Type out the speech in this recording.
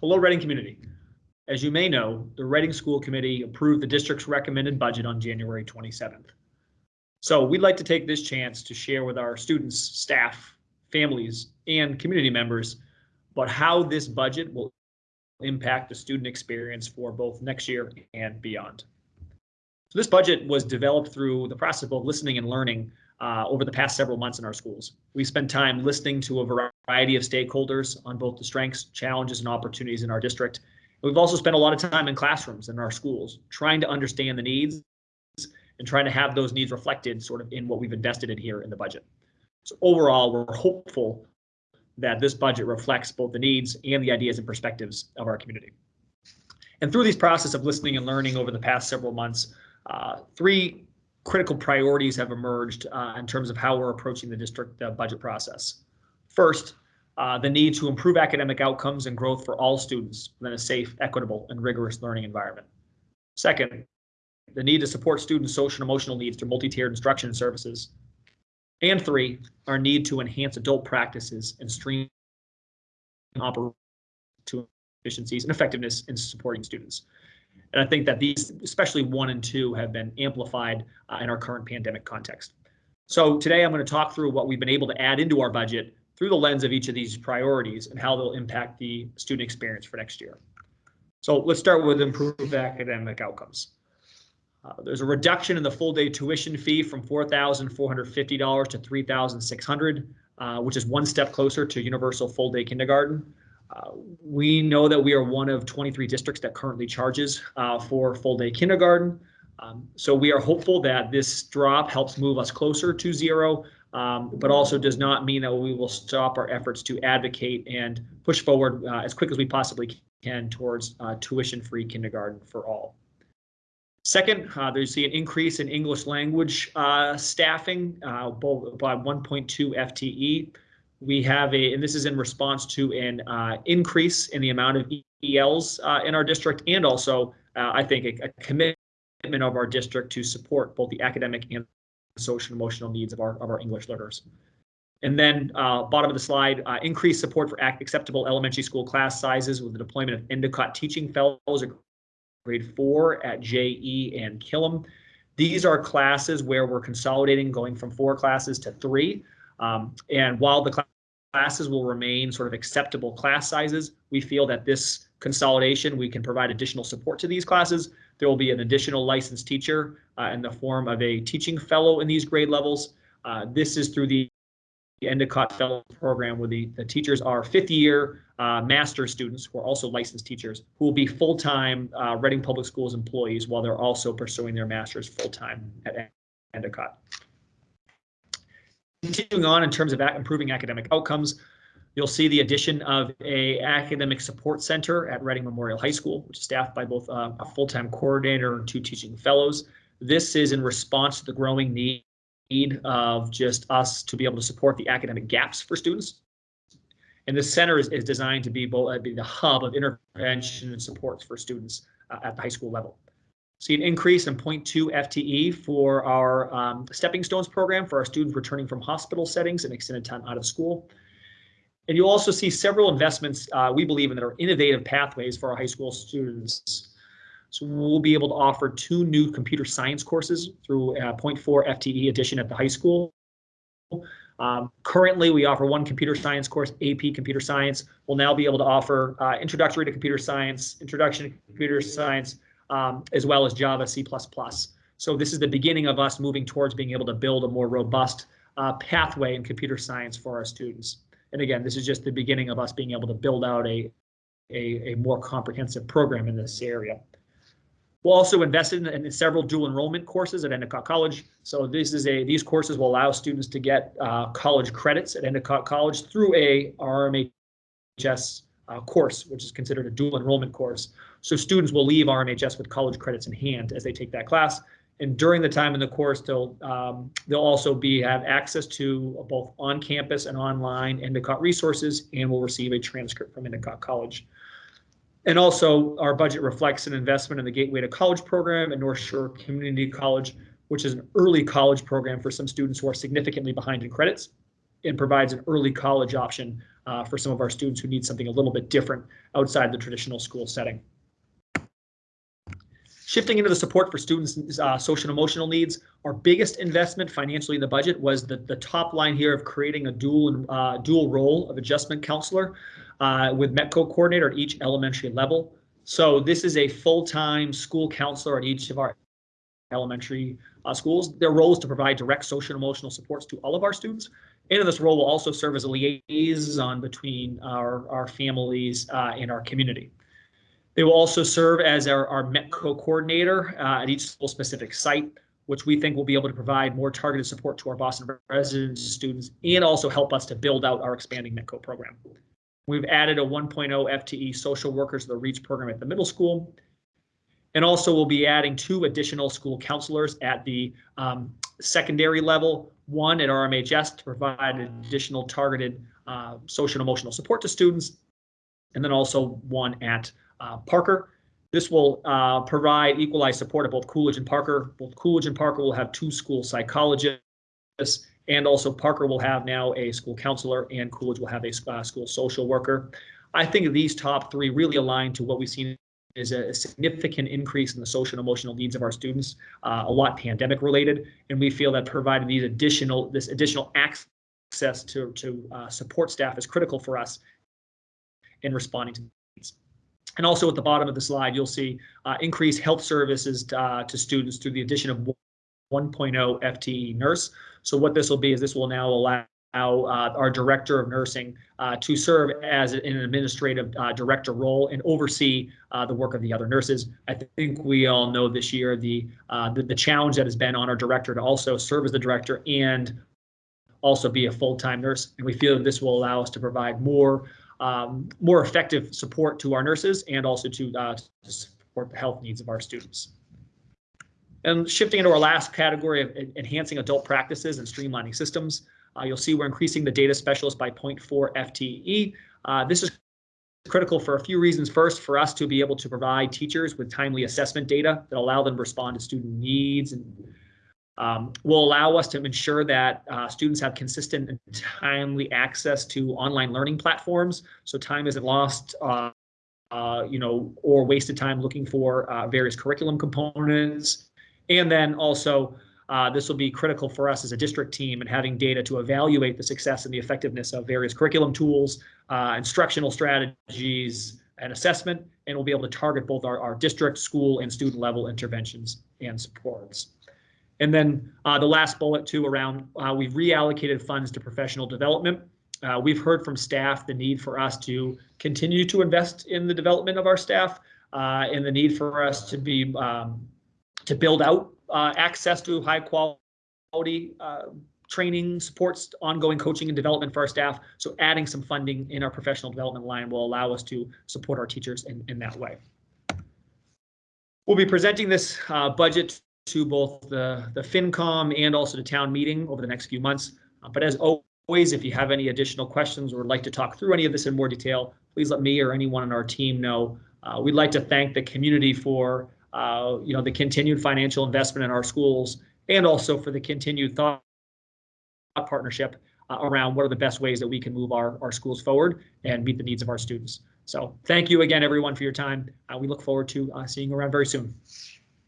Hello, Reading community. As you may know, the Reading School Committee approved the district's recommended budget on January 27th. So we'd like to take this chance to share with our students, staff, families, and community members about how this budget will impact the student experience for both next year and beyond. So this budget was developed through the process of listening and learning uh, over the past several months in our schools. We spent time listening to a variety of stakeholders on both the strengths, challenges, and opportunities in our district. We've also spent a lot of time in classrooms in our schools, trying to understand the needs and trying to have those needs reflected sort of in what we've invested in here in the budget. So overall, we're hopeful that this budget reflects both the needs and the ideas and perspectives of our community. And through these process of listening and learning over the past several months, uh, three critical priorities have emerged uh, in terms of how we're approaching the district uh, budget process. First, uh, the need to improve academic outcomes and growth for all students within a safe, equitable, and rigorous learning environment. Second, the need to support students' social and emotional needs through multi-tiered instruction services. And three, our need to enhance adult practices and stream operations to efficiencies and effectiveness in supporting students. And I think that these, especially one and two, have been amplified uh, in our current pandemic context. So today I'm going to talk through what we've been able to add into our budget through the lens of each of these priorities and how they'll impact the student experience for next year. So let's start with improved academic outcomes. Uh, there's a reduction in the full day tuition fee from $4,450 to 3,600, uh, which is one step closer to universal full day kindergarten. We know that we are one of 23 districts that currently charges uh, for full day kindergarten. Um, so we are hopeful that this drop helps move us closer to zero, um, but also does not mean that we will stop our efforts to advocate and push forward uh, as quick as we possibly can towards uh, tuition-free kindergarten for all. Second, uh, there's an increase in English language uh, staffing uh, by 1.2 FTE. We have a, and this is in response to an uh, increase in the amount of ELs uh, in our district, and also, uh, I think, a, a, commitment of our district to support both the academic and social emotional needs of our of our English learners. And then, uh, bottom of the slide, uh, increased support for acceptable elementary school class sizes with the deployment of Endicott teaching fellows at grade four at JE and Killam. These are classes where we're consolidating, going from four classes to three. Um, and while the classes will remain sort of acceptable class sizes, we feel that this consolidation, we can provide additional support to these classes. There will be an additional licensed teacher uh, in the form of a teaching fellow in these grade levels. Uh, this is through the Endicott Fellow Program where the, the teachers are fifth year uh, master students who are also licensed teachers who will be full-time uh, Reading Public Schools employees while they're also pursuing their master's full-time at Endicott. Continuing on in terms of improving academic outcomes, you'll see the addition of a academic support center at Reading Memorial High School, which is staffed by both uh, a full-time coordinator and two teaching fellows. This is in response to the growing need of just us to be able to support the academic gaps for students. And the center is, is designed to be both uh, be the hub of intervention and supports for students uh, at the high school level. See an increase in 0.2 FTE for our um, Stepping Stones program for our students returning from hospital settings and extended time out of school. And you'll also see several investments uh, we believe in that are innovative pathways for our high school students. So we'll be able to offer two new computer science courses through a 0.4 FTE addition at the high school. Um, currently, we offer one computer science course, AP Computer Science. We'll now be able to offer uh, Introductory to Computer Science, Introduction to Computer Science, um, as well as Java, C++. So this is the beginning of us moving towards being able to build a more robust uh, pathway in computer science for our students. And again, this is just the beginning of us being able to build out a, a, a more comprehensive program in this area. We'll also invest in, in, several dual enrollment courses at Endicott College. So this is a these courses will allow students to get uh, college credits at Endicott College through a RMHS uh, course, which is considered a dual enrollment course. So students will leave RMHS with college credits in hand as they take that class. And during the time in the course, they'll um, they'll also be have access to both on-campus and online Endicott resources, and will receive a transcript from Endicott College. And also, our budget reflects an investment in the Gateway to College program at North Shore Community College, which is an early college program for some students who are significantly behind in credits, and provides an early college option uh, for some of our students who need something a little bit different outside the traditional school setting. Shifting into the support for students' uh, social and emotional needs, our biggest investment financially in the budget was the, the top line here of creating a dual uh, dual role of adjustment counselor uh, with METCO coordinator at each elementary level. So this is a full-time school counselor at each of our elementary uh, schools. Their role is to provide direct social and emotional supports to all of our students. And this role will also serve as a liaison between our, our families uh, and our community. They will also serve as our, our METCO coordinator uh, at each school specific site, which we think will be able to provide more targeted support to our Boston residents, students, and also help us to build out our expanding METCO program. We've added a 1.0 FTE social workers to the REACH program at the middle school. And also we'll be adding two additional school counselors at the um, secondary level, one at RMHS to provide additional targeted uh, social and emotional support to students, and then also one at Parker. This will uh, provide equalized support at both Coolidge and Parker. Both Coolidge and Parker will have two school psychologists, and also Parker will have now a school counselor, and Coolidge will have a uh, school social worker. I think these top three really align to what we've seen is a significant increase in the social and emotional needs of our students, uh, a lot pandemic related, and we feel that providing these additional this additional access to to uh, support staff is critical for us in responding to and also at the bottom of the slide, you'll see uh, increased health services uh, to students through the addition of 1.0 FTE nurse. So what this will be is this will now allow uh, our director of nursing uh, to serve as an administrative uh, director role and oversee uh, the work of the other nurses. I think we all know this year the, the, the challenge that has been on our director to also serve as the director and also be a full-time nurse. And we feel that this will allow us to provide more um, more effective support to our nurses and also to, uh, to support the health needs of our students. And shifting into our last category of enhancing adult practices and streamlining systems, uh, you'll see we're increasing the data specialist by 0.4 FTE. Uh, this is critical for a few reasons. First, for us to be able to provide teachers with timely assessment data that allow them to respond to student needs and um, will allow us to ensure that uh, students have consistent and timely access to online learning platforms. So time isn't lost, uh, uh, you know, or wasted time looking for uh, various curriculum components. And then also, uh, this will be critical for us as a district team and having data to evaluate the success and the effectiveness of various curriculum tools, uh, instructional strategies, and assessment, and we'll be able to target both our, our district, school, and student level interventions and supports. And then uh, the last bullet too around uh, we've reallocated funds to professional development. Uh, we've heard from staff the need for us to continue to invest in the development of our staff uh, and the need for us to be um, to build out uh, access to high quality uh, training, supports, ongoing coaching and development for our staff. So adding some funding in our professional development line will allow us to support our teachers in, in that way. We'll be presenting this budget to both the, the FinCom and also the town meeting over the next few months. Uh, but as always, if you have any additional questions or would like to talk through any of this in more detail, please let me or anyone on our team know. Uh, we'd like to thank the community for uh, you know the continued financial investment in our schools and also for the continued thought partnership uh, around what are the best ways that we can move our, our schools forward and meet the needs of our students. So thank you again, everyone, for your time. Uh, we look forward to uh, seeing you around very soon.